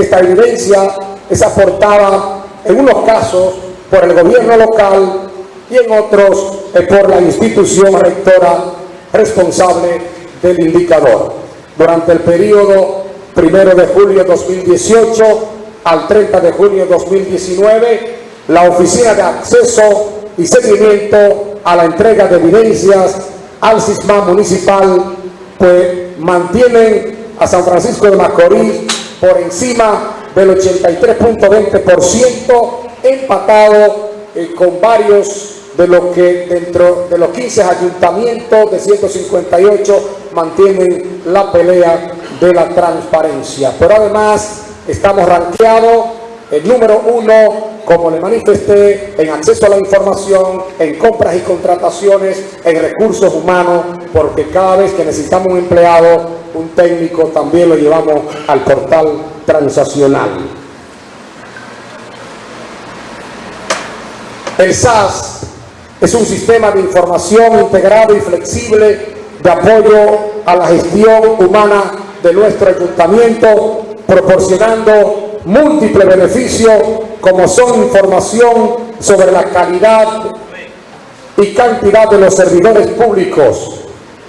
Esta evidencia es aportada en unos casos por el gobierno local y en otros eh, por la institución rectora responsable del indicador. Durante el periodo 1 de julio de 2018 al 30 de junio de 2019, la Oficina de Acceso y Seguimiento a la Entrega de Evidencias al SISMA Municipal pues mantienen a San Francisco de Macorís por encima del 83.20%, empatado eh, con varios de lo que dentro de los 15 ayuntamientos de 158 mantienen la pelea de la transparencia. Pero además estamos ranqueados el número uno, como le manifesté, en acceso a la información, en compras y contrataciones, en recursos humanos, porque cada vez que necesitamos un empleado, un técnico, también lo llevamos al portal transaccional. El SAS es un sistema de información integrado y flexible de apoyo a la gestión humana de nuestro ayuntamiento, proporcionando múltiples beneficios como son información sobre la calidad y cantidad de los servidores públicos,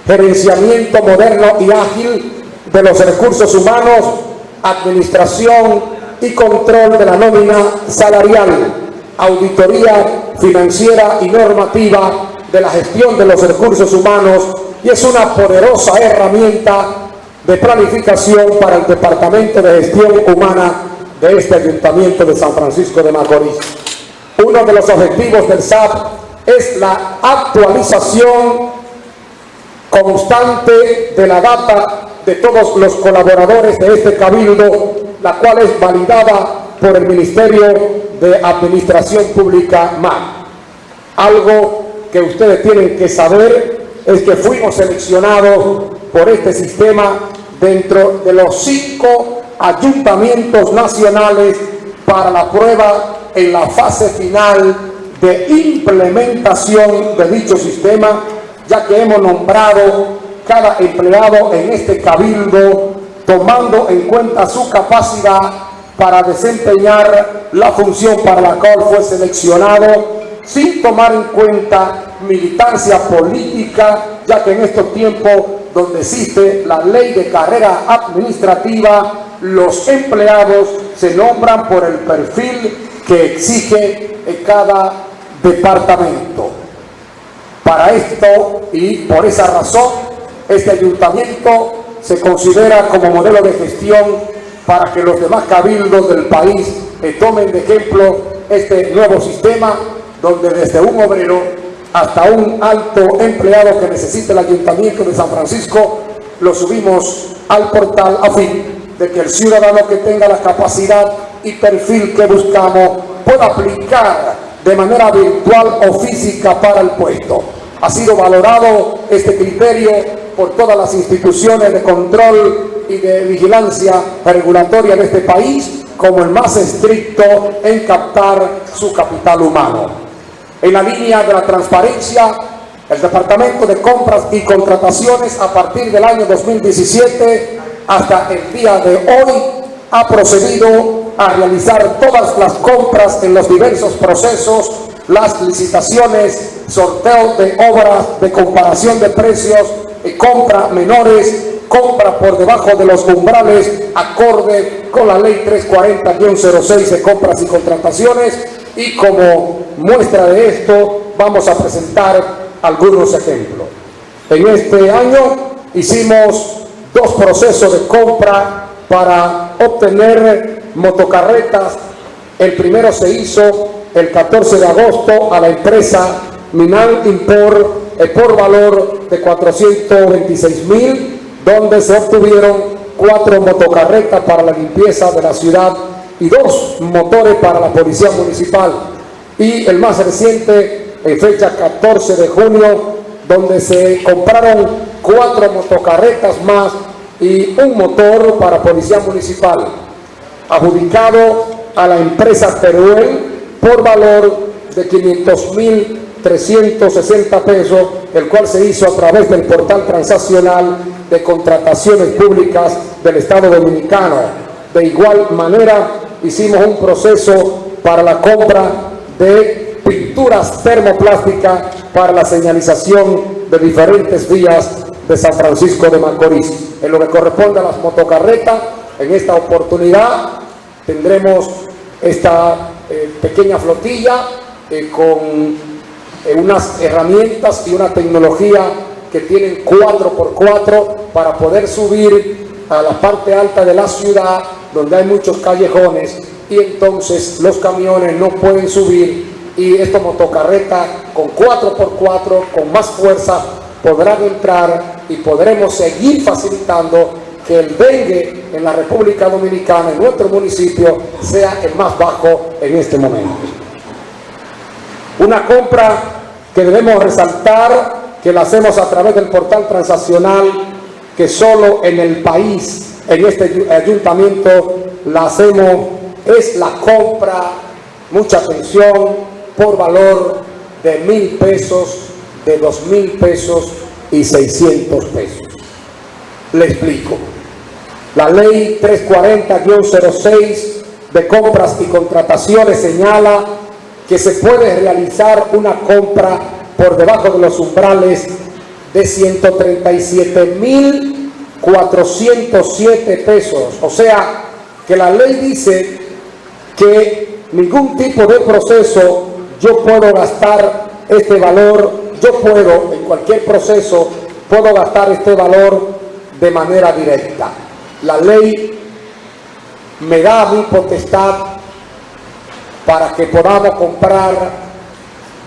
gerenciamiento moderno y ágil de los recursos humanos, administración y control de la nómina salarial, auditoría financiera y normativa de la gestión de los recursos humanos y es una poderosa herramienta de planificación para el Departamento de Gestión Humana de este Ayuntamiento de San Francisco de Macorís. Uno de los objetivos del SAP es la actualización constante de la data de todos los colaboradores de este cabildo, la cual es validada por el Ministerio de Administración Pública MAC. Algo que ustedes tienen que saber es que fuimos seleccionados por este sistema dentro de los cinco ayuntamientos nacionales para la prueba en la fase final de implementación de dicho sistema, ya que hemos nombrado cada empleado en este cabildo tomando en cuenta su capacidad para desempeñar la función para la cual fue seleccionado sin tomar en cuenta militancia política, ya que en estos tiempos donde existe la ley de carrera administrativa, los empleados se nombran por el perfil que exige cada departamento. Para esto y por esa razón, este ayuntamiento se considera como modelo de gestión para que los demás cabildos del país tomen de ejemplo este nuevo sistema donde desde un obrero hasta un alto empleado que necesite el Ayuntamiento de San Francisco, lo subimos al portal a de que el ciudadano que tenga la capacidad y perfil que buscamos pueda aplicar de manera virtual o física para el puesto. Ha sido valorado este criterio por todas las instituciones de control y de vigilancia regulatoria de este país como el más estricto en captar su capital humano. En la línea de la transparencia, el Departamento de Compras y Contrataciones a partir del año 2017 hasta el día de hoy ha procedido a realizar todas las compras en los diversos procesos, las licitaciones, sorteo de obras, de comparación de precios, de compra menores, compra por debajo de los umbrales acorde con la ley 340-06 de compras y contrataciones y como muestra de esto vamos a presentar algunos ejemplos. En este año hicimos dos procesos de compra para obtener motocarretas. El primero se hizo el 14 de agosto a la empresa Minan Import eh, por valor de 426 mil, donde se obtuvieron cuatro motocarretas para la limpieza de la ciudad y dos motores para la Policía Municipal. Y el más reciente, en fecha 14 de junio, donde se compraron cuatro motocarretas más y un motor para Policía Municipal, adjudicado a la empresa Teruel por valor de 500 mil 360 pesos, el cual se hizo a través del portal transaccional de contrataciones públicas del Estado Dominicano. De igual manera, hicimos un proceso para la compra de pinturas termoplásticas para la señalización de diferentes vías de San Francisco de Macorís. En lo que corresponde a las motocarretas, en esta oportunidad tendremos esta eh, pequeña flotilla eh, con eh, unas herramientas y una tecnología que tienen 4x4 para poder subir a la parte alta de la ciudad donde hay muchos callejones y entonces los camiones no pueden subir y esta motocarreta con 4x4 con más fuerza podrán entrar y podremos seguir facilitando que el dengue en la República Dominicana, en nuestro municipio, sea el más bajo en este momento. Una compra que debemos resaltar, que la hacemos a través del portal transaccional, que solo en el país, en este ayuntamiento, la hacemos, es la compra, mucha atención, por valor de mil pesos, de dos mil pesos y seiscientos pesos. Le explico. La ley 340-06 de compras y contrataciones señala que se puede realizar una compra por debajo de los umbrales de 137.407 pesos. O sea, que la ley dice que ningún tipo de proceso yo puedo gastar este valor, yo puedo en cualquier proceso, puedo gastar este valor de manera directa la ley me da mi potestad para que podamos comprar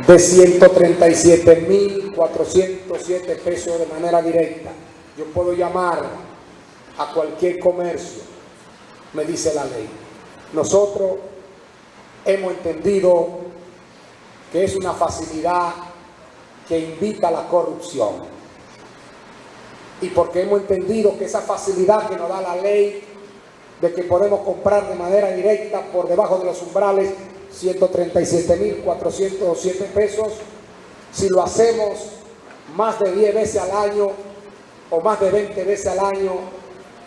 de 137.407 pesos de manera directa. Yo puedo llamar a cualquier comercio, me dice la ley. Nosotros hemos entendido que es una facilidad que invita a la corrupción. Y porque hemos entendido que esa facilidad que nos da la ley de que podemos comprar de manera directa por debajo de los umbrales 137.407 pesos, si lo hacemos más de 10 veces al año o más de 20 veces al año,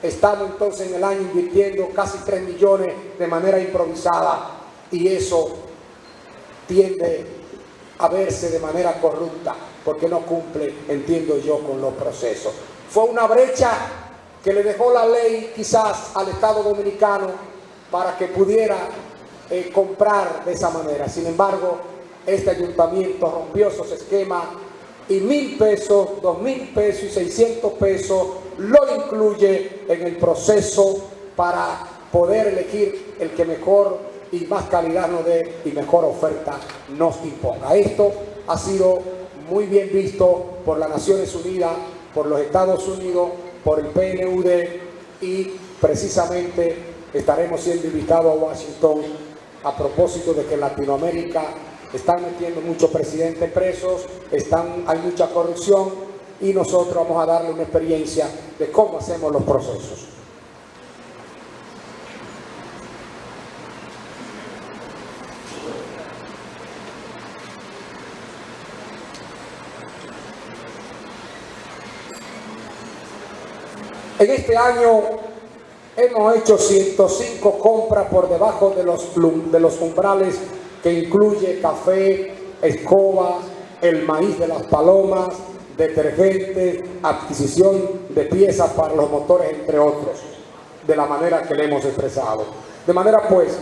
estamos entonces en el año invirtiendo casi 3 millones de manera improvisada. Y eso tiende a verse de manera corrupta porque no cumple, entiendo yo, con los procesos. Fue una brecha que le dejó la ley quizás al Estado Dominicano para que pudiera eh, comprar de esa manera. Sin embargo, este ayuntamiento rompió esos esquemas y mil pesos, dos mil pesos y seiscientos pesos lo incluye en el proceso para poder elegir el que mejor y más calidad nos dé y mejor oferta nos imponga. Esto ha sido muy bien visto por las Naciones Unidas por los Estados Unidos, por el PNUD y precisamente estaremos siendo invitados a Washington a propósito de que en Latinoamérica están metiendo muchos presidentes presos, están, hay mucha corrupción y nosotros vamos a darle una experiencia de cómo hacemos los procesos. En este año hemos hecho 105 compras por debajo de los, de los umbrales que incluye café, escoba, el maíz de las palomas, detergente, adquisición de piezas para los motores, entre otros, de la manera que le hemos expresado. De manera pues,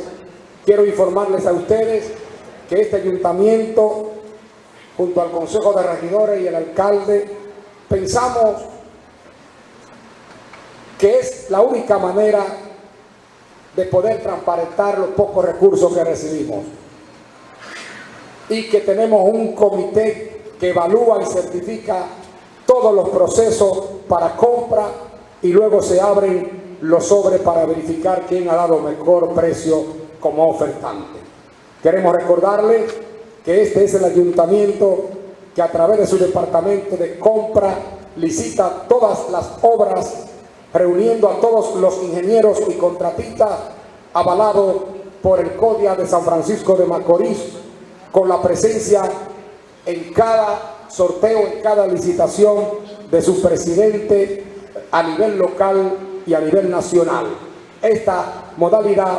quiero informarles a ustedes que este ayuntamiento, junto al Consejo de Regidores y el alcalde, pensamos que es la única manera de poder transparentar los pocos recursos que recibimos. Y que tenemos un comité que evalúa y certifica todos los procesos para compra y luego se abren los sobres para verificar quién ha dado mejor precio como ofertante. Queremos recordarles que este es el ayuntamiento que a través de su departamento de compra licita todas las obras reuniendo a todos los ingenieros y contratistas avalado por el CODIA de San Francisco de Macorís, con la presencia en cada sorteo, en cada licitación de su presidente a nivel local y a nivel nacional. esta modalidad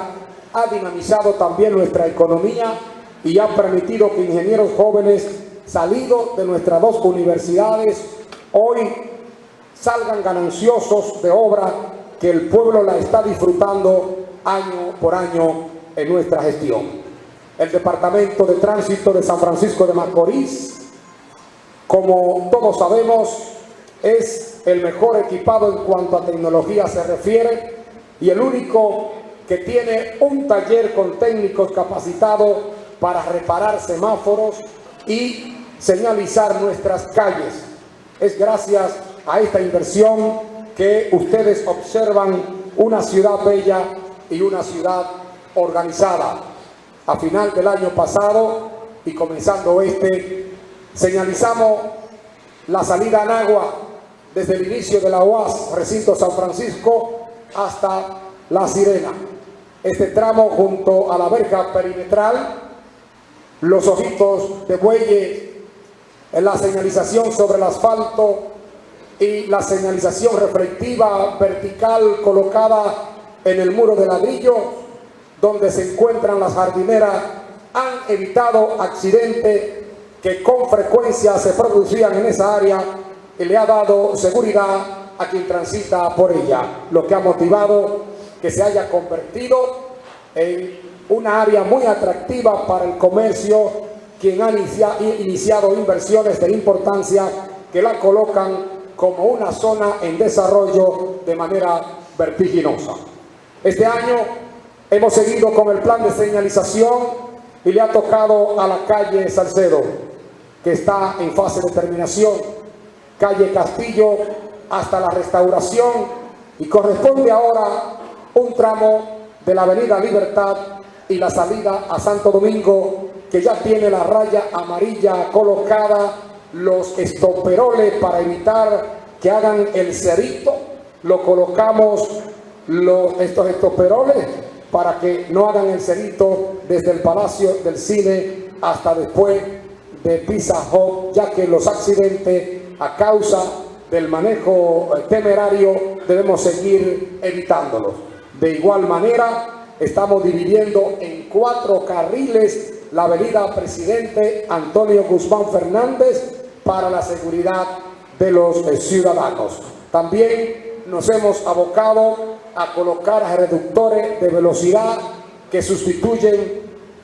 ha dinamizado también nuestra economía y ha permitido que ingenieros jóvenes salidos de nuestras dos universidades hoy salgan gananciosos de obra que el pueblo la está disfrutando año por año en nuestra gestión. El Departamento de Tránsito de San Francisco de Macorís, como todos sabemos, es el mejor equipado en cuanto a tecnología se refiere y el único que tiene un taller con técnicos capacitados para reparar semáforos y señalizar nuestras calles. Es gracias a esta inversión que ustedes observan una ciudad bella y una ciudad organizada. A final del año pasado y comenzando este, señalizamos la salida en agua desde el inicio de la UAS, recinto San Francisco, hasta La Sirena. Este tramo junto a la verja perimetral, los ojitos de bueyes, la señalización sobre el asfalto y la señalización reflectiva vertical colocada en el muro de ladrillo donde se encuentran las jardineras han evitado accidentes que con frecuencia se producían en esa área y le ha dado seguridad a quien transita por ella, lo que ha motivado que se haya convertido en una área muy atractiva para el comercio, quien ha iniciado inversiones de importancia que la colocan como una zona en desarrollo de manera vertiginosa. Este año hemos seguido con el plan de señalización y le ha tocado a la calle Salcedo, que está en fase de terminación, calle Castillo hasta la restauración y corresponde ahora un tramo de la avenida Libertad y la salida a Santo Domingo que ya tiene la raya amarilla colocada, los estoperoles para evitar que hagan el cerito, lo colocamos los, estos estoperoles para que no hagan el cerito desde el Palacio del Cine hasta después de Pizza Hut, ya que los accidentes a causa del manejo eh, temerario debemos seguir evitándolos. De igual manera, estamos dividiendo en cuatro carriles la avenida Presidente Antonio Guzmán Fernández para la seguridad de los eh, ciudadanos. También nos hemos abocado a colocar reductores de velocidad que sustituyen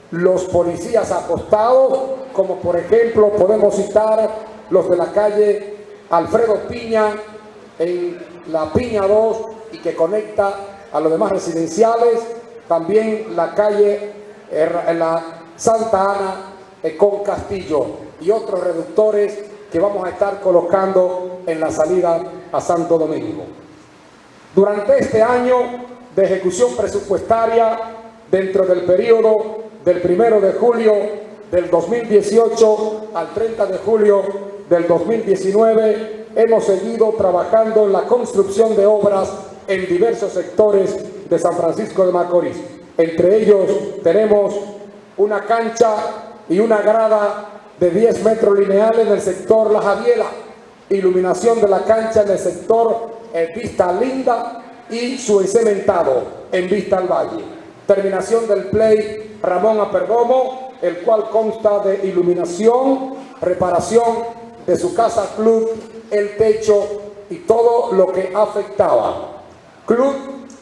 los policías acostados, como por ejemplo podemos citar los de la calle Alfredo Piña, en la Piña 2 y que conecta a los demás residenciales, también la calle en la Santa Ana eh, con Castillo y otros reductores que vamos a estar colocando en la salida a Santo Domingo. Durante este año de ejecución presupuestaria, dentro del periodo del 1 de julio del 2018 al 30 de julio del 2019, hemos seguido trabajando en la construcción de obras en diversos sectores de San Francisco de Macorís. Entre ellos tenemos una cancha y una grada de 10 metros lineales en el sector La Javiela, iluminación de la cancha en el sector Vista Linda y su cementado en Vista al Valle. Terminación del play Ramón Aperdomo, el cual consta de iluminación, reparación de su casa club, el techo y todo lo que afectaba. Club,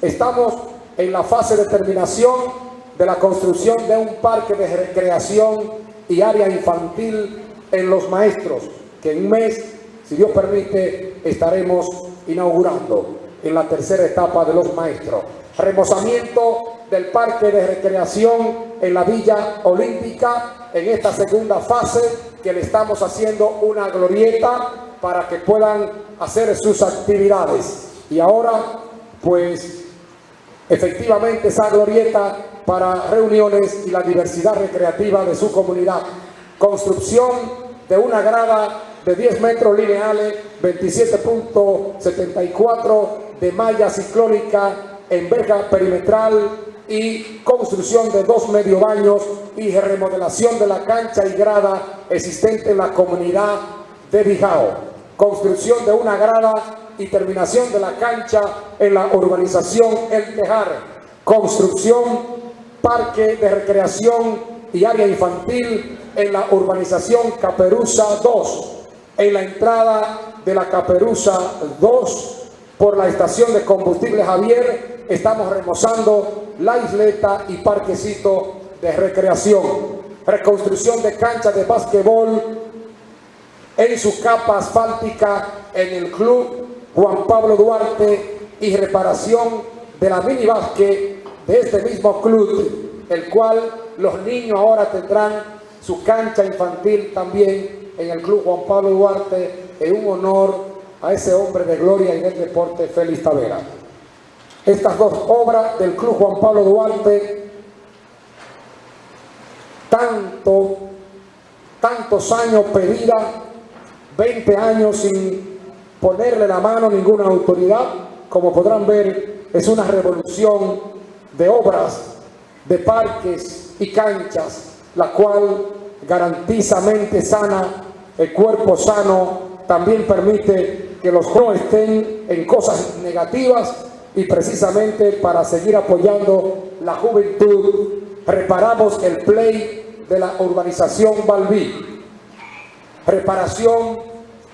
estamos en la fase de terminación de la construcción de un parque de recreación y área infantil en Los Maestros, que en un mes, si Dios permite, estaremos inaugurando en la tercera etapa de Los Maestros. Remozamiento del parque de recreación en la Villa Olímpica en esta segunda fase que le estamos haciendo una glorieta para que puedan hacer sus actividades. Y ahora, pues, efectivamente esa glorieta para reuniones y la diversidad recreativa de su comunidad. Construcción de una grada de 10 metros lineales, 27.74 de malla ciclónica en verja perimetral y construcción de dos medio baños y remodelación de la cancha y grada existente en la comunidad de Bijao. Construcción de una grada y terminación de la cancha en la urbanización El Tejar, construcción, parque de recreación y área infantil en la urbanización Caperuza 2, en la entrada de la Caperuza 2 por la estación de combustible Javier, estamos remozando la isleta y parquecito de recreación. Reconstrucción de cancha de básquetbol en su capa asfáltica en el club Juan Pablo Duarte y reparación de la mini básquet de este mismo club, el cual los niños ahora tendrán su cancha infantil también en el club Juan Pablo Duarte en un honor a ese hombre de gloria y del deporte, Félix Tavera. Estas dos obras del Club Juan Pablo Duarte, tanto, tantos años pedidas, 20 años sin ponerle la mano a ninguna autoridad, como podrán ver, es una revolución de obras, de parques y canchas, la cual garantiza mente sana, el cuerpo sano, también permite que los jóvenes estén en cosas negativas y precisamente para seguir apoyando la juventud reparamos el play de la urbanización Balbí. Reparación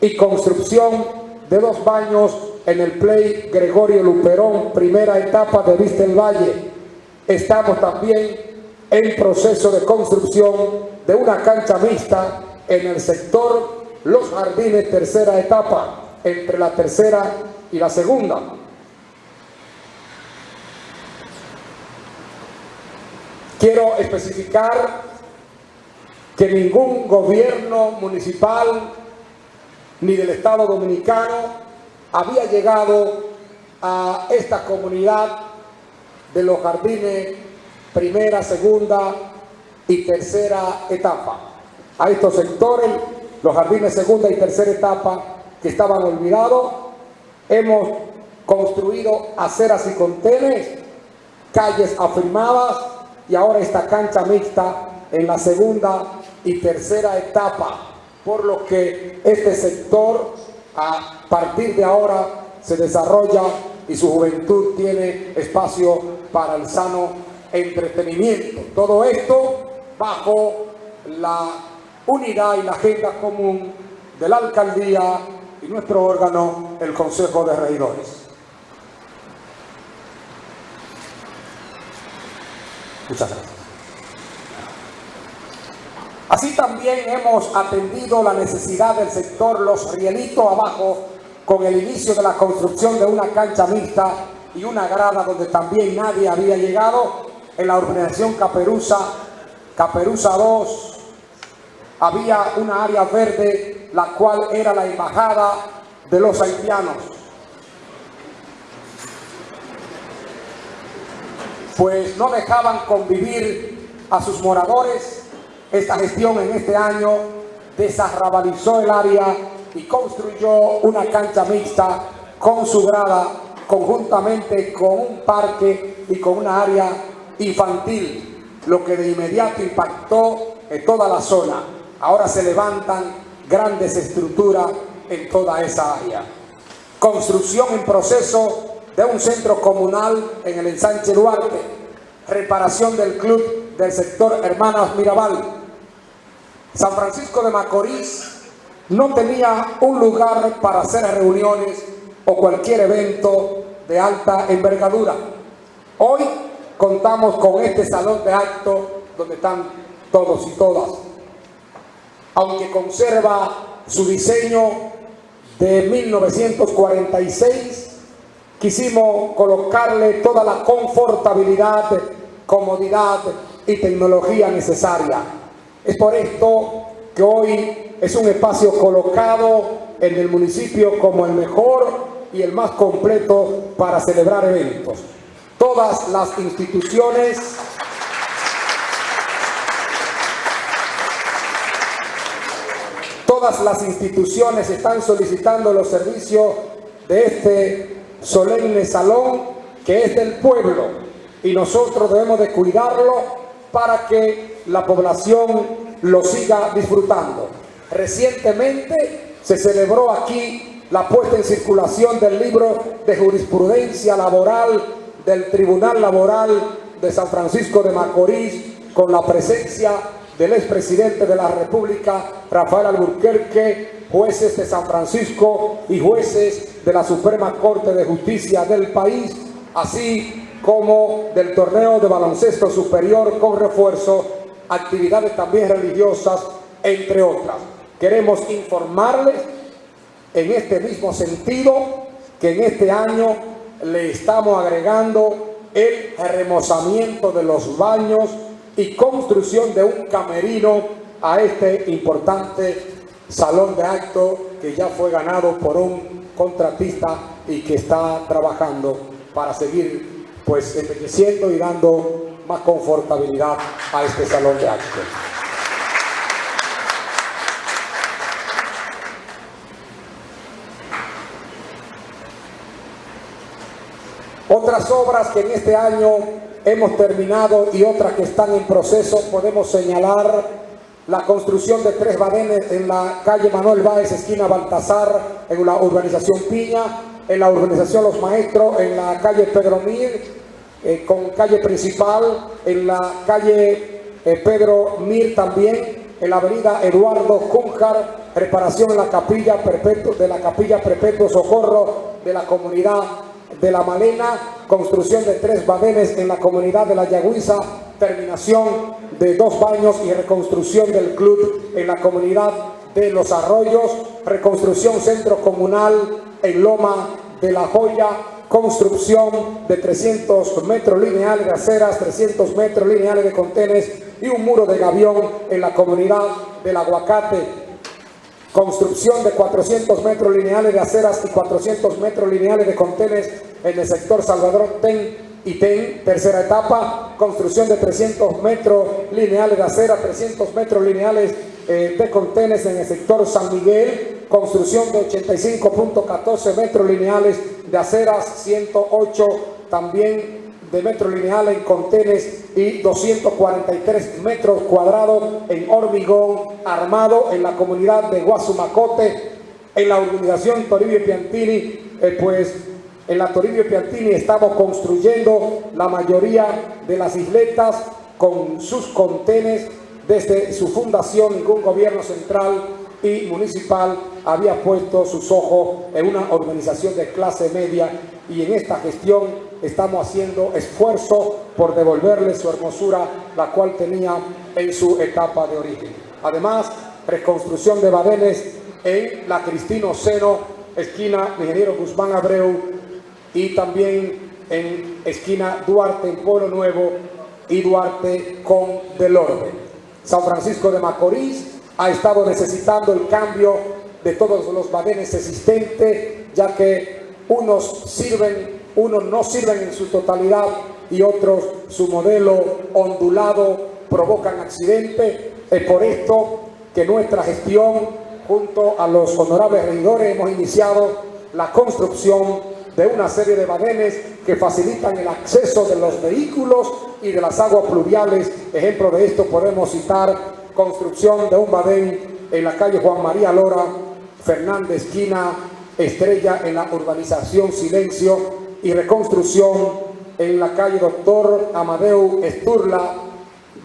y construcción de dos baños en el play Gregorio Luperón, primera etapa de Vista el Valle. Estamos también en proceso de construcción de una cancha mixta en el sector Los Jardines, tercera etapa entre la tercera y la segunda. Quiero especificar que ningún gobierno municipal ni del Estado Dominicano había llegado a esta comunidad de los jardines primera, segunda y tercera etapa. A estos sectores, los jardines segunda y tercera etapa, que estaban olvidados. Hemos construido aceras y contenes, calles afirmadas y ahora esta cancha mixta en la segunda y tercera etapa, por lo que este sector a partir de ahora se desarrolla y su juventud tiene espacio para el sano entretenimiento. Todo esto bajo la unidad y la agenda común de la alcaldía y nuestro órgano, el Consejo de Regidores. Muchas gracias. Así también hemos atendido la necesidad del sector Los Rielitos abajo con el inicio de la construcción de una cancha mixta y una grada donde también nadie había llegado en la urbanización Caperuza, Caperuza 2, había una área verde, la cual era la embajada de los haitianos. Pues no dejaban convivir a sus moradores. Esta gestión en este año desarrabalizó el área y construyó una cancha mixta con su grada conjuntamente con un parque y con una área infantil, lo que de inmediato impactó en toda la zona ahora se levantan grandes estructuras en toda esa área. Construcción en proceso de un centro comunal en el ensanche Duarte, reparación del club del sector Hermanas Mirabal. San Francisco de Macorís no tenía un lugar para hacer reuniones o cualquier evento de alta envergadura. Hoy contamos con este salón de actos donde están todos y todas aunque conserva su diseño de 1946, quisimos colocarle toda la confortabilidad, comodidad y tecnología necesaria. Es por esto que hoy es un espacio colocado en el municipio como el mejor y el más completo para celebrar eventos. Todas las instituciones todas las instituciones están solicitando los servicios de este solemne salón que es del pueblo y nosotros debemos de cuidarlo para que la población lo siga disfrutando. Recientemente se celebró aquí la puesta en circulación del libro de jurisprudencia laboral del Tribunal Laboral de San Francisco de Macorís con la presencia del expresidente de la República, Rafael Alburquerque, jueces de San Francisco y jueces de la Suprema Corte de Justicia del país, así como del torneo de baloncesto superior con refuerzo, actividades también religiosas, entre otras. Queremos informarles en este mismo sentido que en este año le estamos agregando el remozamiento de los baños y construcción de un camerino a este importante salón de acto que ya fue ganado por un contratista y que está trabajando para seguir pues envejeciendo y dando más confortabilidad a este salón de acto. Otras obras que en este año hemos terminado y otras que están en proceso, podemos señalar la construcción de tres badenes en la calle Manuel Báez, esquina Baltasar, en la urbanización Piña, en la urbanización Los Maestros, en la calle Pedro Mir, eh, con calle principal, en la calle eh, Pedro Mir también, en la avenida Eduardo Cúnjar, reparación la capilla de la capilla Perpetuo Socorro de la comunidad de La Malena, construcción de tres badenes en la comunidad de La Yagüiza, terminación de dos baños y reconstrucción del club en la comunidad de Los Arroyos, reconstrucción centro comunal en Loma de la Joya, construcción de 300 metros lineales de aceras, 300 metros lineales de contenes y un muro de gavión en la comunidad del Aguacate, construcción de 400 metros lineales de aceras y 400 metros lineales de contenes en el sector Salvador Ten y Ten, tercera etapa, construcción de 300 metros lineales de acera, 300 metros lineales eh, de contenes en el sector San Miguel, construcción de 85.14 metros lineales de aceras, 108 también de metro lineal en contenes y 243 metros cuadrados en hormigón armado en la comunidad de Guasumacote, en la urbanización Toribio Piantini, eh, pues en la Toribio Piantini estamos construyendo la mayoría de las isletas con sus contenes desde su fundación, ningún gobierno central y municipal había puesto sus ojos en una organización de clase media y en esta gestión estamos haciendo esfuerzo por devolverle su hermosura, la cual tenía en su etapa de origen. Además, reconstrucción de badenes en la Cristino Cero, esquina Ingeniero Guzmán Abreu, y también en esquina Duarte en Pueblo Nuevo y Duarte con Delorbe. San Francisco de Macorís ha estado necesitando el cambio de todos los badenes existentes, ya que unos sirven unos no sirven en su totalidad y otros su modelo ondulado provocan accidentes. Es por esto que nuestra gestión junto a los honorables regidores hemos iniciado la construcción de una serie de badenes que facilitan el acceso de los vehículos y de las aguas pluviales. Ejemplo de esto podemos citar construcción de un badén en la calle Juan María Lora, Fernández Esquina, Estrella en la urbanización Silencio, y reconstrucción en la calle Doctor Amadeu Esturla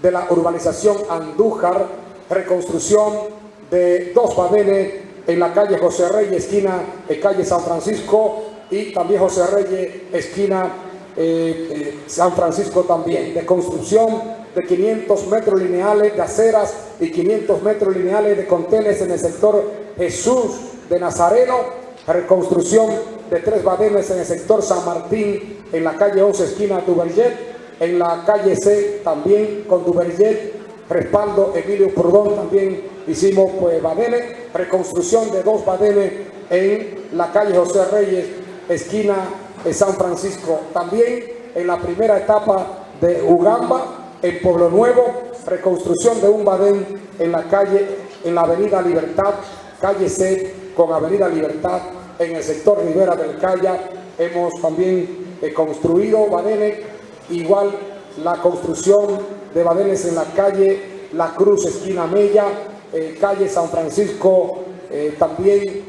de la urbanización Andújar, reconstrucción de dos paveles en la calle José Reyes, esquina calle San Francisco, y también José Reyes, esquina eh, eh, San Francisco también, de construcción de 500 metros lineales de aceras y 500 metros lineales de contenes en el sector Jesús de Nazareno, reconstrucción de tres badenes en el sector San Martín, en la calle 11 esquina Duverget, en la calle C también con Duverget, respaldo Emilio Prudón también hicimos pues badenes, reconstrucción de dos badenes en la calle José Reyes, esquina de San Francisco, también en la primera etapa de Ugamba, en Pueblo Nuevo, reconstrucción de un badén en la calle, en la avenida Libertad, calle C con avenida Libertad, en el sector Rivera del Calla. Hemos también eh, construido badenes, igual la construcción de badenes en la calle La Cruz, esquina Mella, eh, calle San Francisco, eh, también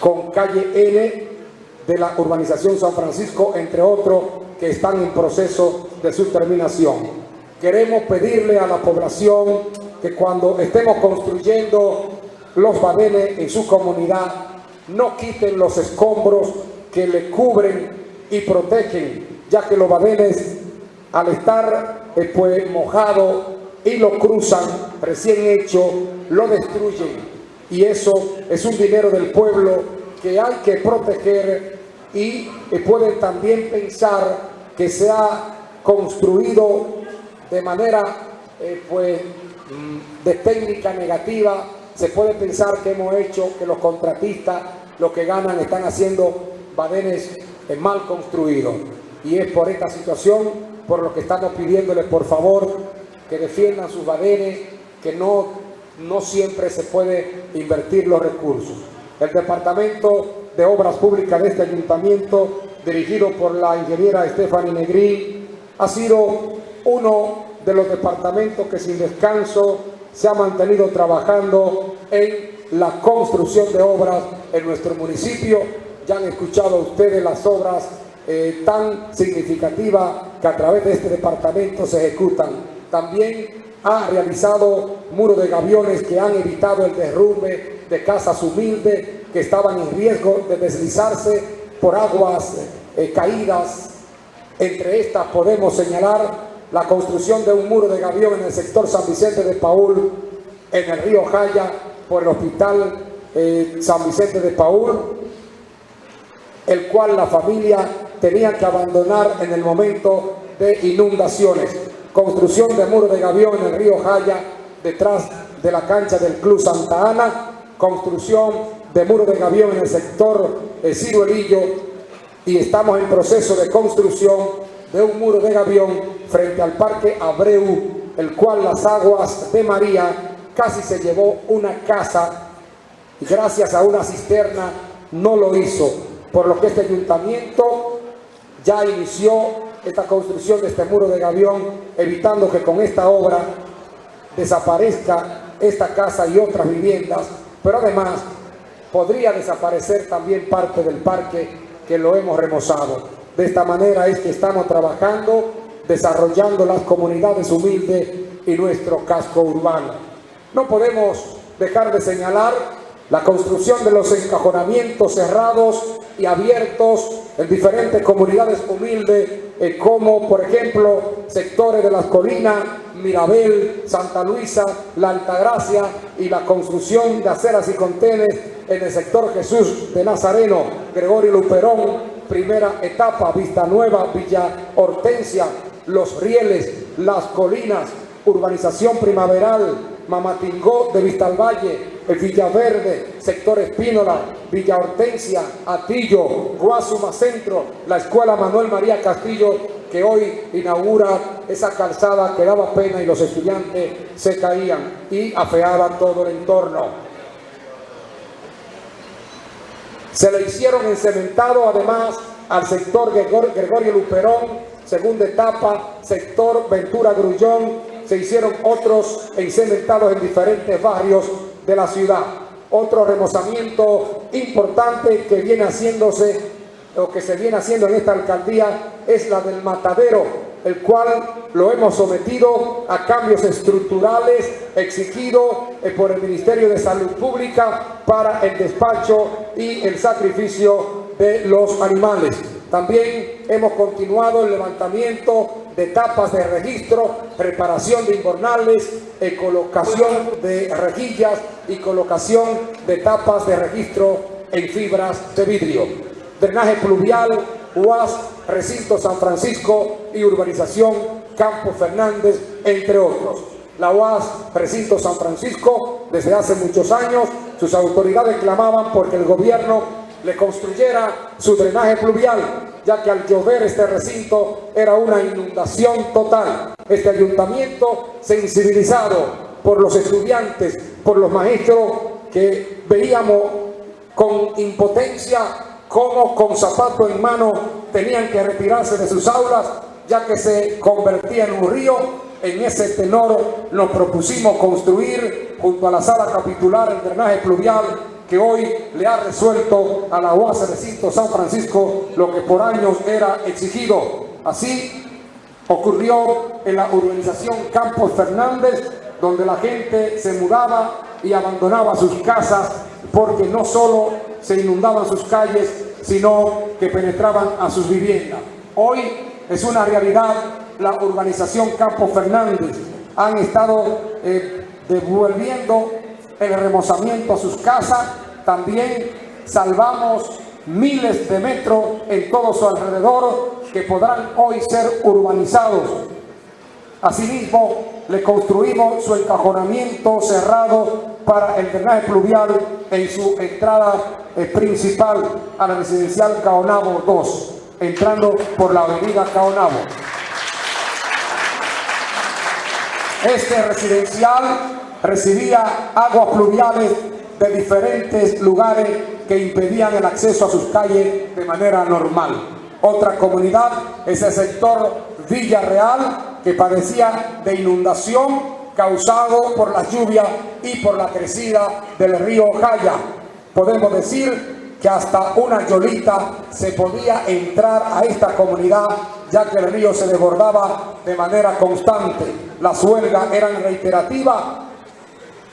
con calle N de la urbanización San Francisco, entre otros que están en proceso de su terminación. Queremos pedirle a la población que cuando estemos construyendo los badenes en su comunidad, no quiten los escombros que le cubren y protegen, ya que los badenes al estar eh, pues, mojados y lo cruzan recién hecho, lo destruyen. Y eso es un dinero del pueblo que hay que proteger y pueden también pensar que se ha construido de manera eh, pues, mm, de técnica negativa, se puede pensar que hemos hecho que los contratistas, los que ganan, están haciendo badenes eh, mal construidos. Y es por esta situación, por lo que estamos pidiéndoles, por favor, que defiendan sus badenes, que no, no siempre se puede invertir los recursos. El Departamento de Obras Públicas de este Ayuntamiento, dirigido por la ingeniera Stephanie Negri, ha sido uno de los departamentos que sin descanso se ha mantenido trabajando en la construcción de obras en nuestro municipio. Ya han escuchado ustedes las obras eh, tan significativas que a través de este departamento se ejecutan. También ha realizado muros de gaviones que han evitado el derrumbe de casas humildes que estaban en riesgo de deslizarse por aguas eh, caídas. Entre estas podemos señalar la construcción de un muro de gavión en el sector San Vicente de Paul, en el río Jaya, por el hospital eh, San Vicente de Paul, el cual la familia tenía que abandonar en el momento de inundaciones. Construcción de muro de gavión en el río Jaya, detrás de la cancha del Club Santa Ana, construcción de muro de gavión en el sector eh, Ciruelillo y estamos en proceso de construcción de un muro de gavión frente al Parque Abreu, el cual las aguas de María casi se llevó una casa y gracias a una cisterna no lo hizo, por lo que este ayuntamiento ya inició esta construcción de este muro de gavión, evitando que con esta obra desaparezca esta casa y otras viviendas, pero además podría desaparecer también parte del parque que lo hemos remozado. De esta manera es que estamos trabajando, desarrollando las comunidades humildes y nuestro casco urbano. No podemos dejar de señalar la construcción de los encajonamientos cerrados y abiertos en diferentes comunidades humildes, eh, como por ejemplo sectores de las colinas, Mirabel, Santa Luisa, La Altagracia y la construcción de aceras y contenes en el sector Jesús de Nazareno, Gregorio Luperón, primera etapa, Vista Nueva, Villa Hortensia, Los Rieles, Las Colinas, Urbanización Primaveral, Mamatingó de Vista al Valle, Villaverde, Sector Espínola, Villa Hortensia, Atillo, Guasuma Centro, la Escuela Manuel María Castillo, que hoy inaugura esa calzada que daba pena y los estudiantes se caían y afeaban todo el entorno. Se le hicieron encementado además al sector Gregorio Luperón, segunda etapa, sector Ventura Grullón, se hicieron otros encementados en diferentes barrios de la ciudad. Otro remozamiento importante que viene haciéndose, o que se viene haciendo en esta alcaldía, es la del matadero, el cual lo hemos sometido a cambios estructurales exigidos eh, por el Ministerio de Salud Pública para el despacho y el sacrificio de los animales. También hemos continuado el levantamiento de tapas de registro, preparación de invernales, eh, colocación de rejillas y colocación de tapas de registro en fibras de vidrio. Drenaje pluvial, UAS, Recinto San Francisco y Urbanización Campo Fernández, entre otros. La UAS, Recinto San Francisco, desde hace muchos años, sus autoridades clamaban porque el gobierno le construyera su drenaje pluvial, ya que al llover este recinto era una inundación total. Este ayuntamiento, sensibilizado por los estudiantes, por los maestros que veíamos con impotencia cómo con zapato en mano tenían que retirarse de sus aulas, ya que se convertía en un río. En ese tenor nos propusimos construir junto a la sala capitular el drenaje pluvial que hoy le ha resuelto a la UAS Recinto San Francisco lo que por años era exigido. Así ocurrió en la urbanización Campos Fernández, donde la gente se mudaba y abandonaba sus casas porque no solo se inundaban sus calles, sino que penetraban a sus viviendas. Hoy es una realidad la urbanización Campos Fernández. Han estado eh, devolviendo el remozamiento a sus casas. También salvamos miles de metros en todo su alrededor que podrán hoy ser urbanizados. Asimismo, le construimos su encajonamiento cerrado para el drenaje pluvial en su entrada eh, principal a la residencial Caonabo 2, entrando por la avenida Caonabo. Este residencial recibía aguas pluviales de diferentes lugares que impedían el acceso a sus calles de manera normal. Otra comunidad es el sector Villarreal, que padecía de inundación causado por la lluvia y por la crecida del río Jaya. Podemos decir que hasta una yolita se podía entrar a esta comunidad ya que el río se desbordaba de manera constante. Las huelgas eran reiterativas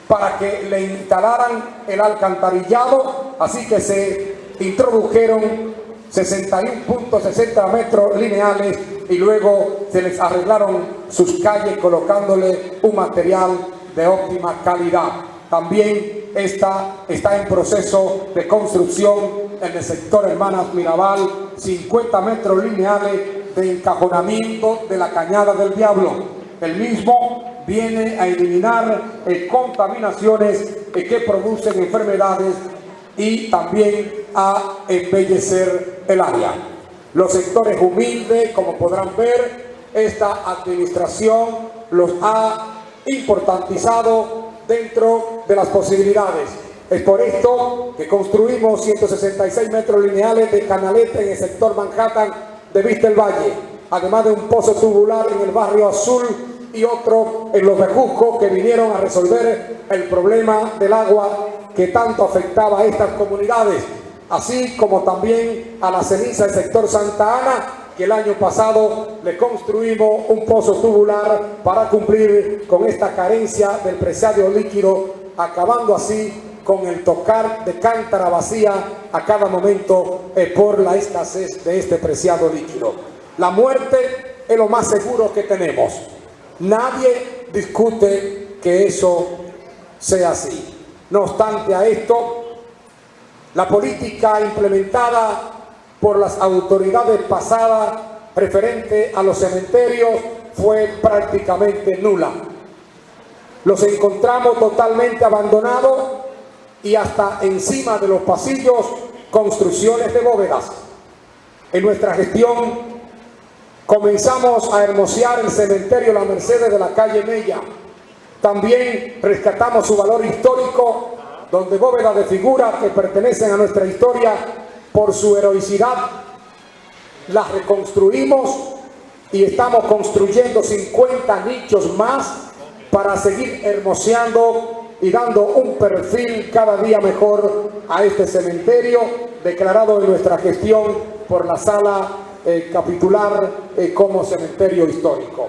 para que le instalaran el alcantarillado, así que se introdujeron 61.60 metros lineales y luego se les arreglaron sus calles colocándole un material de óptima calidad. También está, está en proceso de construcción en el sector Hermanas Mirabal 50 metros lineales de encajonamiento de la Cañada del Diablo. El mismo viene a eliminar eh, contaminaciones eh, que producen enfermedades y también a embellecer el área. Los sectores humildes, como podrán ver, esta administración los ha importantizado dentro de las posibilidades. Es por esto que construimos 166 metros lineales de canaleta en el sector Manhattan de Vista el Valle, además de un pozo tubular en el barrio Azul y otro en los Bejuscos que vinieron a resolver el problema del agua que tanto afectaba a estas comunidades, así como también a la ceniza del sector Santa Ana, que el año pasado le construimos un pozo tubular para cumplir con esta carencia del preciado líquido, acabando así con el tocar de cántara vacía a cada momento eh, por la escasez de este preciado líquido. La muerte es lo más seguro que tenemos. Nadie discute que eso sea así. No obstante a esto, la política implementada por las autoridades pasadas referente a los cementerios fue prácticamente nula. Los encontramos totalmente abandonados y hasta encima de los pasillos construcciones de bóvedas. En nuestra gestión comenzamos a hermosear el cementerio La Mercedes de la calle Mella, también rescatamos su valor histórico, donde bóvedas de figuras que pertenecen a nuestra historia por su heroicidad, las reconstruimos y estamos construyendo 50 nichos más para seguir hermoseando y dando un perfil cada día mejor a este cementerio declarado en nuestra gestión por la sala eh, capitular eh, como cementerio histórico.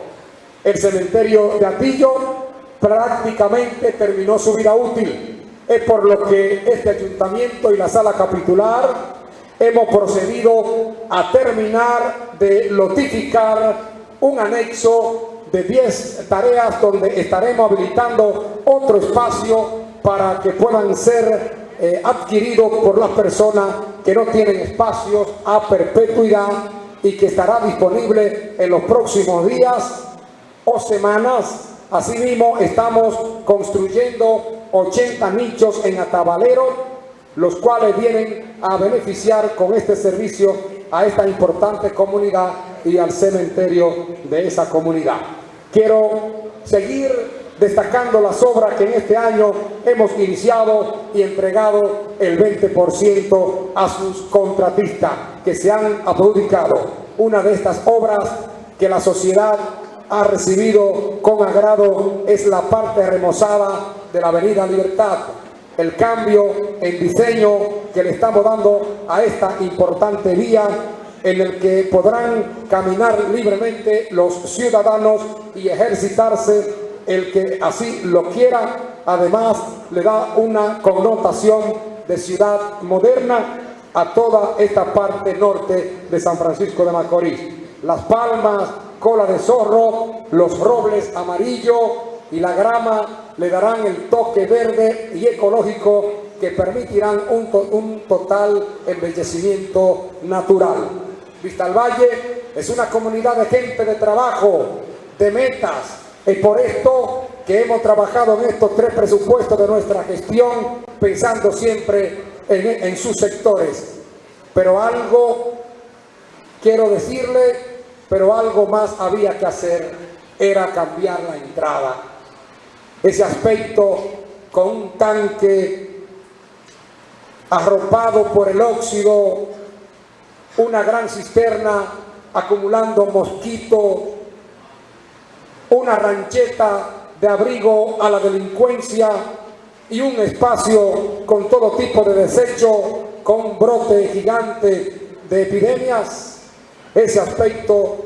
El cementerio de Atillo prácticamente terminó su vida útil. Es por lo que este ayuntamiento y la sala capitular hemos procedido a terminar de notificar un anexo de 10 tareas donde estaremos habilitando otro espacio para que puedan ser eh, adquiridos por las personas que no tienen espacios a perpetuidad y que estará disponible en los próximos días o semanas Asimismo, estamos construyendo 80 nichos en Atabalero, los cuales vienen a beneficiar con este servicio a esta importante comunidad y al cementerio de esa comunidad. Quiero seguir destacando las obras que en este año hemos iniciado y entregado el 20% a sus contratistas que se han adjudicado. Una de estas obras que la sociedad ha recibido con agrado es la parte remozada de la Avenida Libertad. el cambio en diseño que le estamos dando a esta importante vía en el que podrán caminar libremente los ciudadanos y ejercitarse el que así lo quiera. Además, le da una connotación de ciudad moderna a toda esta parte norte de San Francisco de Macorís. Las palmas, cola de zorro, los robles amarillo y la grama le darán el toque verde y ecológico que permitirán un, un total embellecimiento natural. Vista al Valle es una comunidad de gente de trabajo, de metas, es por esto que hemos trabajado en estos tres presupuestos de nuestra gestión, pensando siempre en sus sectores. Pero algo, quiero decirle, pero algo más había que hacer, era cambiar la entrada. Ese aspecto con un tanque arropado por el óxido, una gran cisterna acumulando mosquito, una rancheta de abrigo a la delincuencia y un espacio con todo tipo de desecho, con un brote gigante de epidemias, ese aspecto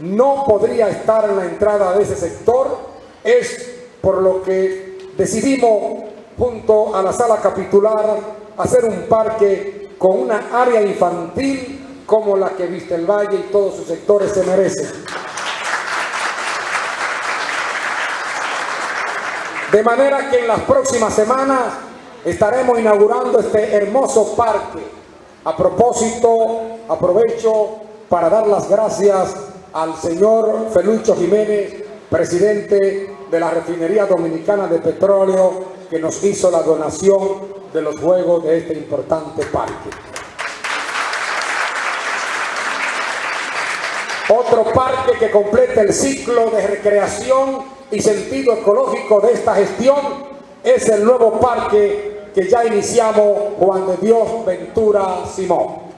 no podría estar en la entrada de ese sector, es por lo que decidimos junto a la sala capitular hacer un parque con una área infantil como la que Viste el Valle y todos sus sectores se merecen. De manera que en las próximas semanas estaremos inaugurando este hermoso parque. A propósito, aprovecho para dar las gracias al señor Felucho Jiménez, presidente de la Refinería Dominicana de Petróleo, que nos hizo la donación de los juegos de este importante parque. Otro parque que completa el ciclo de recreación y sentido ecológico de esta gestión es el nuevo parque que ya iniciamos Juan de Dios Ventura Simón,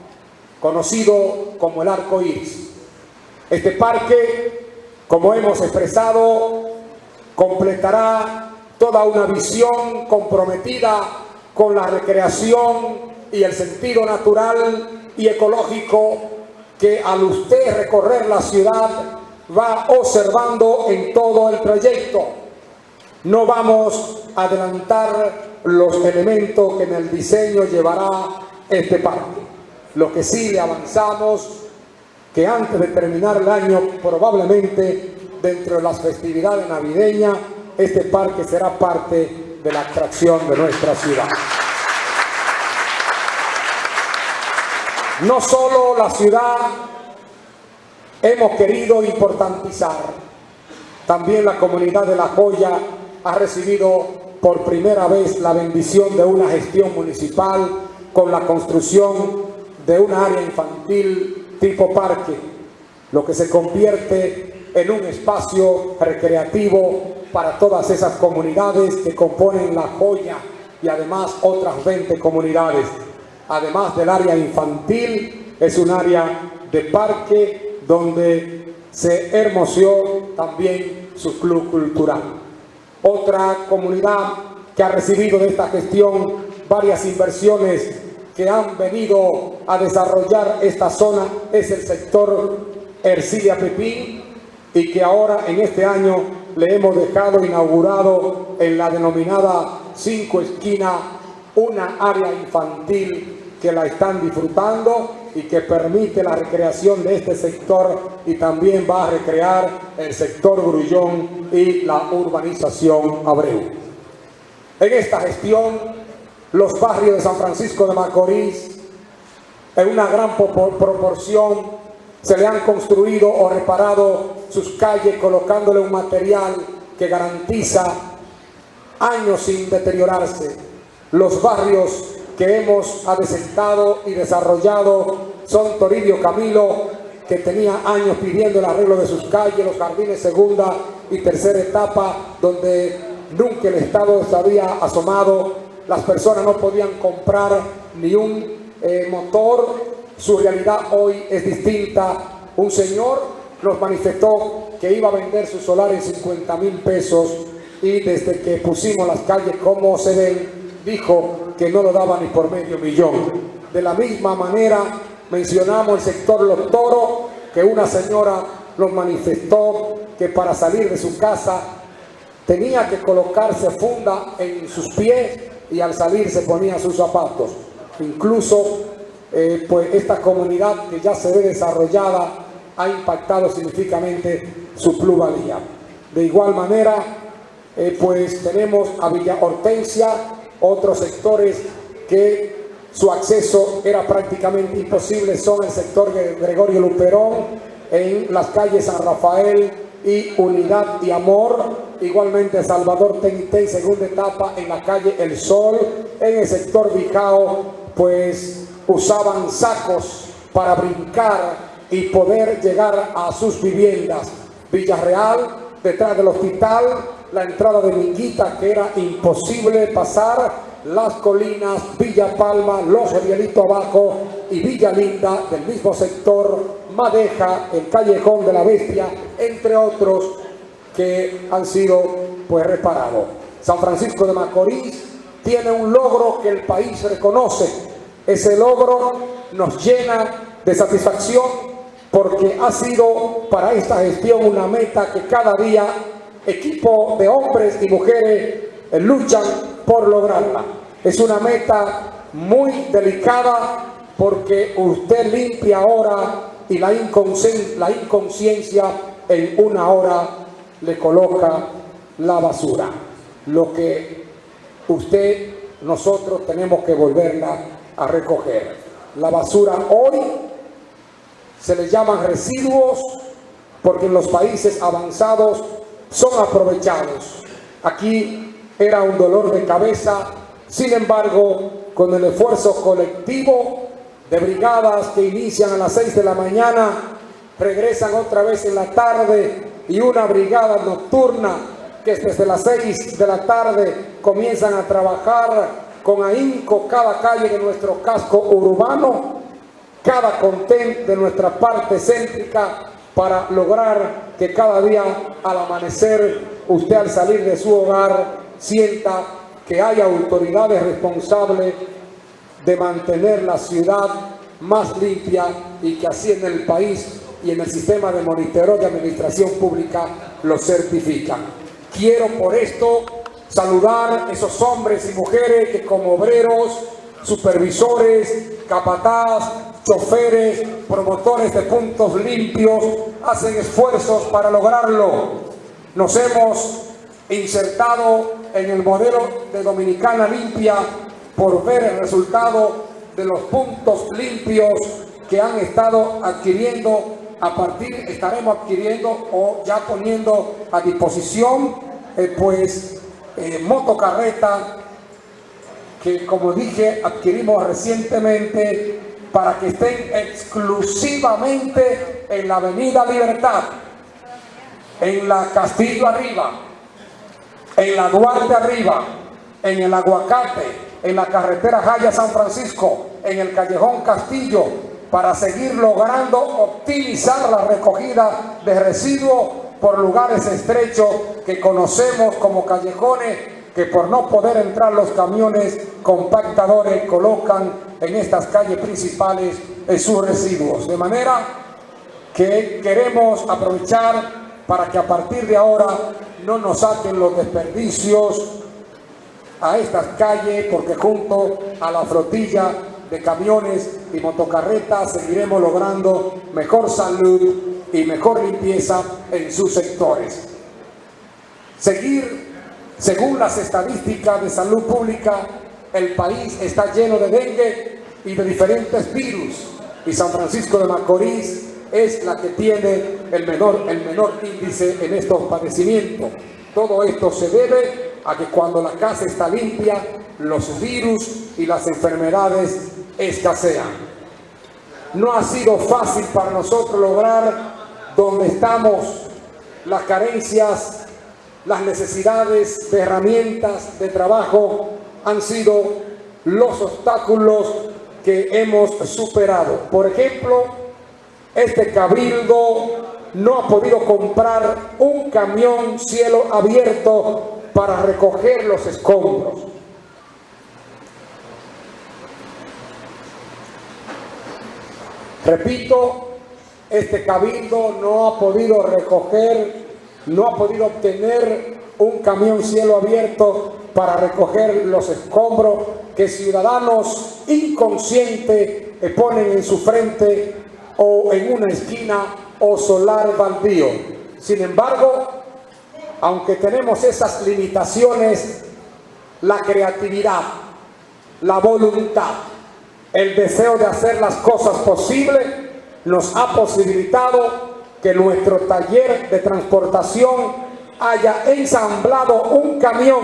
conocido como el Arco Iris. Este parque, como hemos expresado, completará toda una visión comprometida con la recreación y el sentido natural y ecológico que al usted recorrer la ciudad va observando en todo el trayecto. No vamos a adelantar los elementos que en el diseño llevará este parque. Lo que sí le avanzamos, que antes de terminar el año, probablemente dentro de las festividades navideñas, este parque será parte de la atracción de nuestra ciudad. No solo la ciudad hemos querido importantizar. También la comunidad de La Joya ha recibido por primera vez la bendición de una gestión municipal con la construcción de un área infantil tipo parque, lo que se convierte en un espacio recreativo para todas esas comunidades que componen La Joya y además otras 20 comunidades. Además del área infantil, es un área de parque donde se hermoseó también su club cultural. Otra comunidad que ha recibido de esta gestión varias inversiones que han venido a desarrollar esta zona es el sector Ercilia Pepín y que ahora en este año le hemos dejado inaugurado en la denominada Cinco Esquinas una área infantil que la están disfrutando y que permite la recreación de este sector y también va a recrear el sector Grullón y la urbanización Abreu. En esta gestión, los barrios de San Francisco de Macorís, en una gran proporción, se le han construido o reparado sus calles colocándole un material que garantiza años sin deteriorarse. Los barrios que hemos adesentado y desarrollado son Toribio Camilo, que tenía años pidiendo el arreglo de sus calles, los jardines segunda y tercera etapa, donde nunca el Estado se había asomado, las personas no podían comprar ni un eh, motor, su realidad hoy es distinta. Un señor nos manifestó que iba a vender su solar en 50 mil pesos y desde que pusimos las calles como se ven, dijo que no lo daba ni por medio millón. De la misma manera mencionamos el sector Los Toros, que una señora nos manifestó que para salir de su casa tenía que colocarse funda en sus pies y al salir se ponía sus zapatos. Incluso eh, pues esta comunidad que ya se ve desarrollada ha impactado significativamente su pluralidad. De igual manera, eh, pues tenemos a Villa Hortensia, otros sectores que su acceso era prácticamente imposible, son el sector de Gregorio Luperón, en las calles San Rafael y Unidad y Amor, igualmente Salvador Tenité, segunda etapa en la calle El Sol, en el sector Bijao, pues usaban sacos para brincar y poder llegar a sus viviendas. Villarreal, detrás del hospital, la entrada de Minguita, que era imposible pasar, las Colinas, Villa Palma, Los Rielitos Abajo y Villa Linda del mismo sector, Madeja, el Callejón de la Bestia, entre otros que han sido pues reparados. San Francisco de Macorís tiene un logro que el país reconoce. Ese logro nos llena de satisfacción porque ha sido para esta gestión una meta que cada día equipo de hombres y mujeres eh, luchan por lograrla. Es una meta muy delicada porque usted limpia ahora y la inconsciencia en una hora le coloca la basura. Lo que usted, nosotros tenemos que volverla a recoger. La basura hoy se les llaman residuos porque en los países avanzados son aprovechados. Aquí era un dolor de cabeza, sin embargo, con el esfuerzo colectivo de brigadas que inician a las 6 de la mañana, regresan otra vez en la tarde y una brigada nocturna que desde las 6 de la tarde comienzan a trabajar con ahínco cada calle de nuestro casco urbano cada contén de nuestra parte céntrica para lograr que cada día al amanecer usted al salir de su hogar sienta que hay autoridades responsables de mantener la ciudad más limpia y que así en el país y en el sistema de monitoreo de administración pública lo certifican. Quiero por esto saludar a esos hombres y mujeres que como obreros, supervisores, capataz, choferes, promotores de puntos limpios, hacen esfuerzos para lograrlo. Nos hemos insertado en el modelo de Dominicana Limpia por ver el resultado de los puntos limpios que han estado adquiriendo a partir, estaremos adquiriendo o ya poniendo a disposición eh, pues eh, motocarreta que como dije adquirimos recientemente para que estén exclusivamente en la Avenida Libertad, en la Castillo Arriba, en la Duarte Arriba, en el Aguacate, en la carretera Jaya San Francisco, en el Callejón Castillo, para seguir logrando optimizar la recogida de residuos por lugares estrechos que conocemos como callejones que por no poder entrar los camiones compactadores colocan en estas calles principales sus residuos. De manera que queremos aprovechar para que a partir de ahora no nos saquen los desperdicios a estas calles porque junto a la flotilla de camiones y motocarretas seguiremos logrando mejor salud y mejor limpieza en sus sectores. Seguir según las estadísticas de salud pública, el país está lleno de dengue y de diferentes virus. Y San Francisco de Macorís es la que tiene el menor, el menor índice en estos padecimientos. Todo esto se debe a que cuando la casa está limpia, los virus y las enfermedades escasean. No ha sido fácil para nosotros lograr donde estamos las carencias las necesidades de herramientas de trabajo han sido los obstáculos que hemos superado. Por ejemplo, este cabildo no ha podido comprar un camión cielo abierto para recoger los escombros. Repito, este cabildo no ha podido recoger, no ha podido obtener un camión cielo abierto para recoger los escombros que ciudadanos inconscientes ponen en su frente o en una esquina o solar baldío. Sin embargo, aunque tenemos esas limitaciones, la creatividad, la voluntad, el deseo de hacer las cosas posibles nos ha posibilitado que nuestro taller de transportación haya ensamblado un camión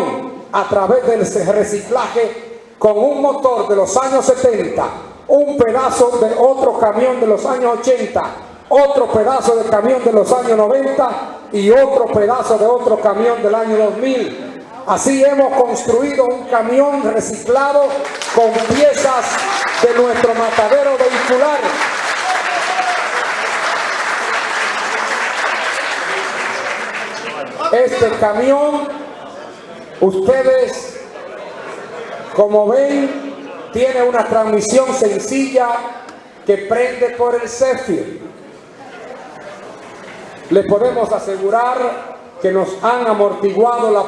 a través del reciclaje con un motor de los años 70, un pedazo de otro camión de los años 80, otro pedazo de camión de los años 90 y otro pedazo de otro camión del año 2000. Así hemos construido un camión reciclado con piezas de nuestro matadero vehicular Este camión, ustedes, como ven, tiene una transmisión sencilla que prende por el Zephyr. Le podemos asegurar que nos han amortiguado la,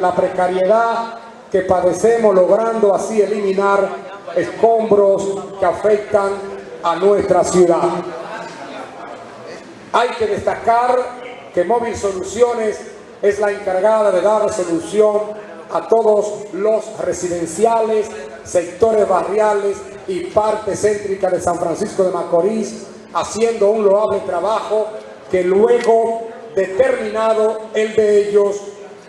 la precariedad que padecemos, logrando así eliminar escombros que afectan a nuestra ciudad. Hay que destacar que Móvil Soluciones es la encargada de dar solución a todos los residenciales, sectores barriales y parte céntrica de San Francisco de Macorís, haciendo un loable trabajo que luego, determinado el de ellos,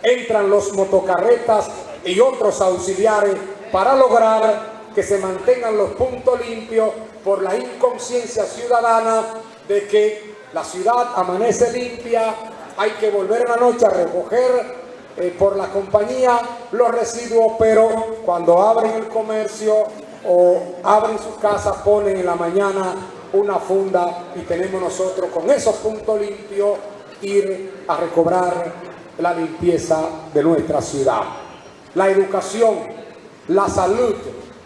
entran los motocarretas y otros auxiliares para lograr que se mantengan los puntos limpios por la inconsciencia ciudadana de que la ciudad amanece limpia, hay que volver en la noche a recoger eh, por la compañía los residuos, pero cuando abren el comercio o abren su casa, ponen en la mañana una funda y tenemos nosotros con esos puntos limpios ir a recobrar la limpieza de nuestra ciudad. La educación, la salud,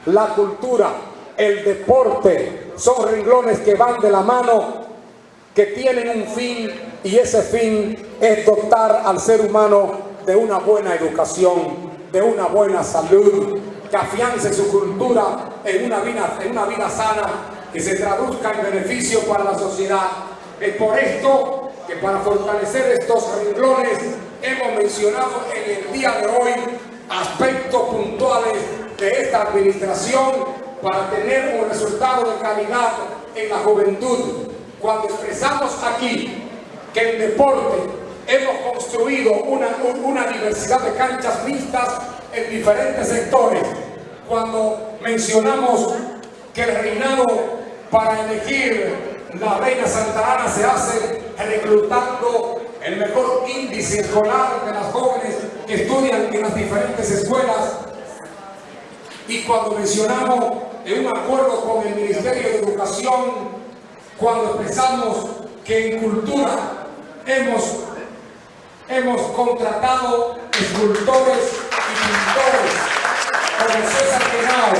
la cultura, el deporte son renglones que van de la mano, que tienen un fin y ese fin es dotar al ser humano de una buena educación, de una buena salud, que afiance su cultura en una vida, en una vida sana, que se traduzca en beneficio para la sociedad. Es por esto para fortalecer estos renglones hemos mencionado en el día de hoy aspectos puntuales de esta administración para tener un resultado de calidad en la juventud. Cuando expresamos aquí que en deporte hemos construido una, una diversidad de canchas mixtas en diferentes sectores. Cuando mencionamos que el reinado para elegir la reina Santa Ana se hace reclutando el mejor índice escolar de las jóvenes que estudian en las diferentes escuelas. Y cuando mencionamos en un acuerdo con el Ministerio de Educación, cuando expresamos que en cultura hemos, hemos contratado escultores y pintores como César Quenao,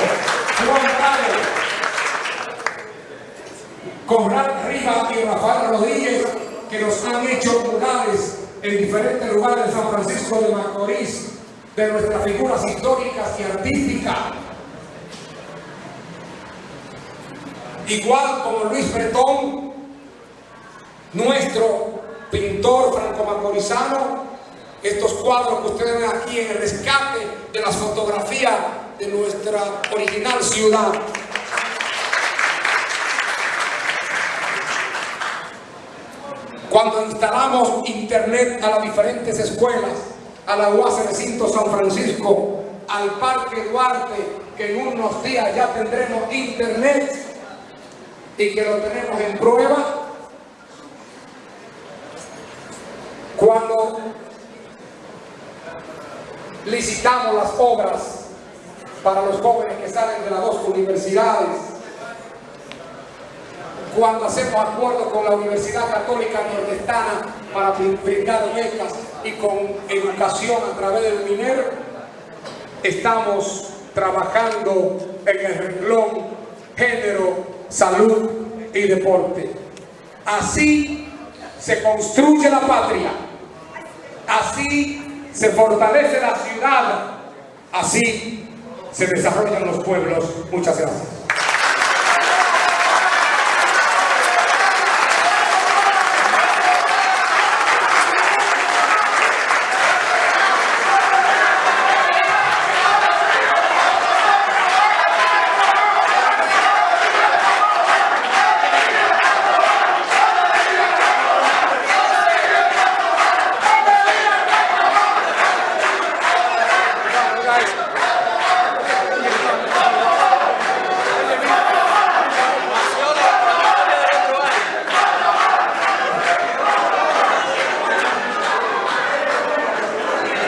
Juan Carlos, Conrad Riva y Rafael Rodríguez, que nos han hecho murales en diferentes lugares de San Francisco de Macorís, de nuestras figuras históricas y artísticas. Igual como Luis Bretón, nuestro pintor franco-macorizano, estos cuadros que ustedes ven aquí en el rescate de las fotografías de nuestra original ciudad. Cuando instalamos internet a las diferentes escuelas, a la UAS Recinto San Francisco, al Parque Duarte, que en unos días ya tendremos internet y que lo tenemos en prueba, Cuando licitamos las obras para los jóvenes que salen de las dos universidades, cuando hacemos acuerdos con la Universidad Católica Nordestana para brindar becas y con educación a través del minero, estamos trabajando en el renglón género, salud y deporte. Así se construye la patria, así se fortalece la ciudad, así se desarrollan los pueblos. Muchas gracias.